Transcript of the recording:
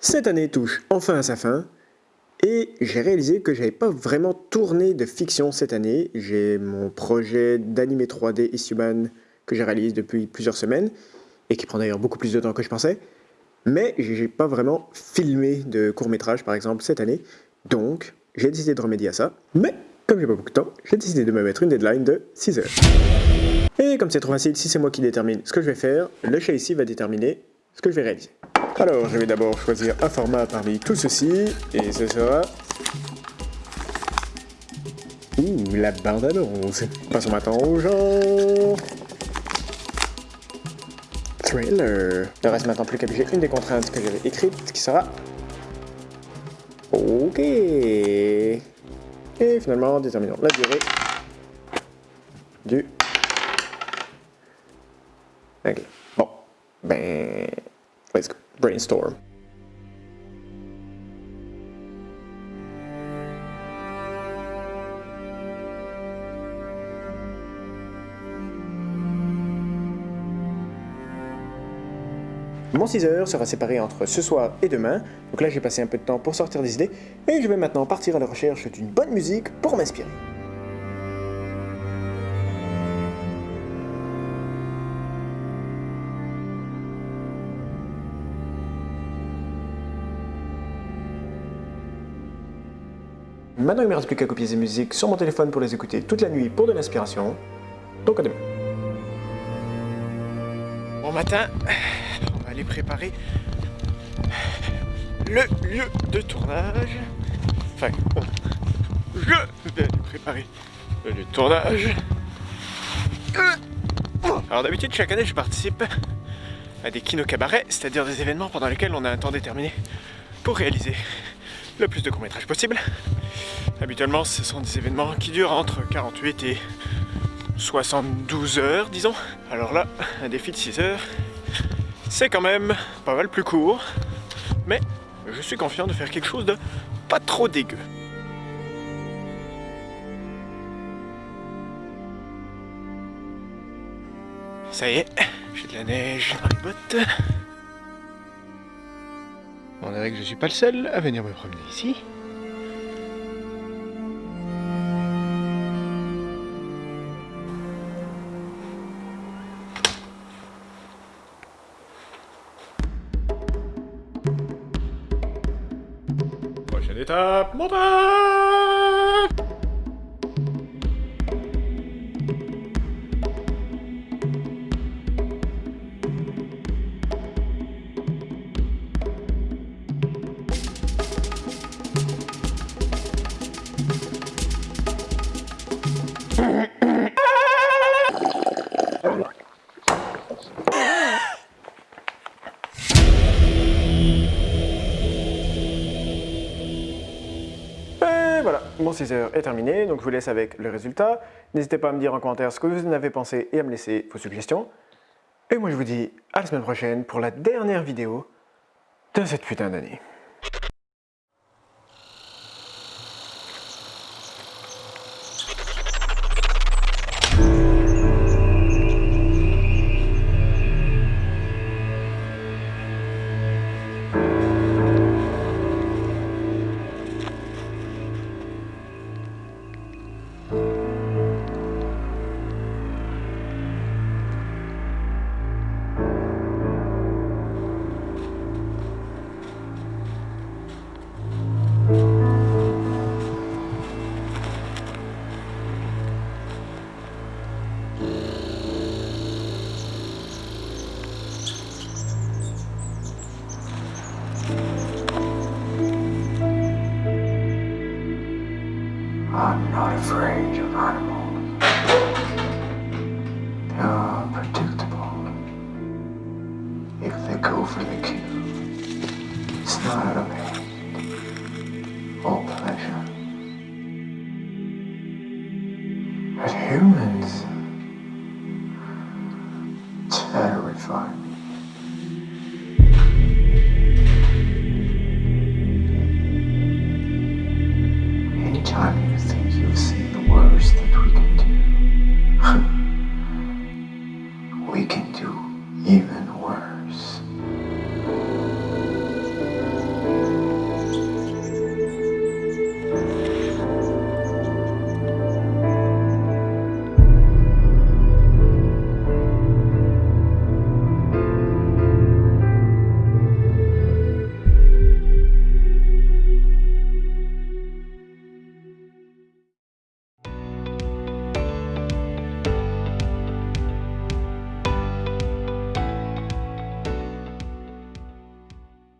Cette année touche enfin à sa fin, et j'ai réalisé que j'avais pas vraiment tourné de fiction cette année. J'ai mon projet d'animé 3D Isuman que j'ai réalisé depuis plusieurs semaines, et qui prend d'ailleurs beaucoup plus de temps que je pensais. Mais j'ai pas vraiment filmé de court-métrage par exemple cette année, donc j'ai décidé de remédier à ça. Mais comme j'ai pas beaucoup de temps, j'ai décidé de me mettre une deadline de 6 heures. Et comme c'est trop facile, si c'est moi qui détermine ce que je vais faire, le chat ici va déterminer ce que je vais réaliser. Alors, je vais d'abord choisir un format parmi tout ceci, et ce sera... Ouh, la bande-annonce Passons maintenant au genre... Trailer. Il ne reste maintenant plus qu'à une des contraintes que j'avais écrites, qui sera... Ok. Et finalement, déterminons la durée du... Ok. Bon. Ben... Brainstorm. Mon 6 heures sera séparé entre ce soir et demain, donc là j'ai passé un peu de temps pour sortir des idées, et je vais maintenant partir à la recherche d'une bonne musique pour m'inspirer. Maintenant il me reste plus qu'à copier ces musiques sur mon téléphone pour les écouter toute la nuit pour de l'inspiration, donc à demain. Bon matin, préparer le lieu de tournage. Enfin, je vais préparer le lieu de tournage. Alors d'habitude, chaque année, je participe à des kino cabarets, c'est-à-dire des événements pendant lesquels on a un temps déterminé pour réaliser le plus de courts-métrages possible. Habituellement, ce sont des événements qui durent entre 48 et 72 heures, disons. Alors là, un défi de 6 heures, c'est quand même pas mal plus court, mais je suis confiant de faire quelque chose de pas trop dégueu. Ça y est, j'ai de la neige dans les bottes. On dirait que je suis pas le seul à venir me promener ici. étape, montagne voilà, mon 6 heures est terminé, donc je vous laisse avec le résultat. N'hésitez pas à me dire en commentaire ce que vous en avez pensé et à me laisser vos suggestions. Et moi je vous dis à la semaine prochaine pour la dernière vidéo de cette putain d'année. I'm not afraid of animals. They are predictable. If they go for the kill, it's not out of hand or pleasure. But humans terrify me. Chinese.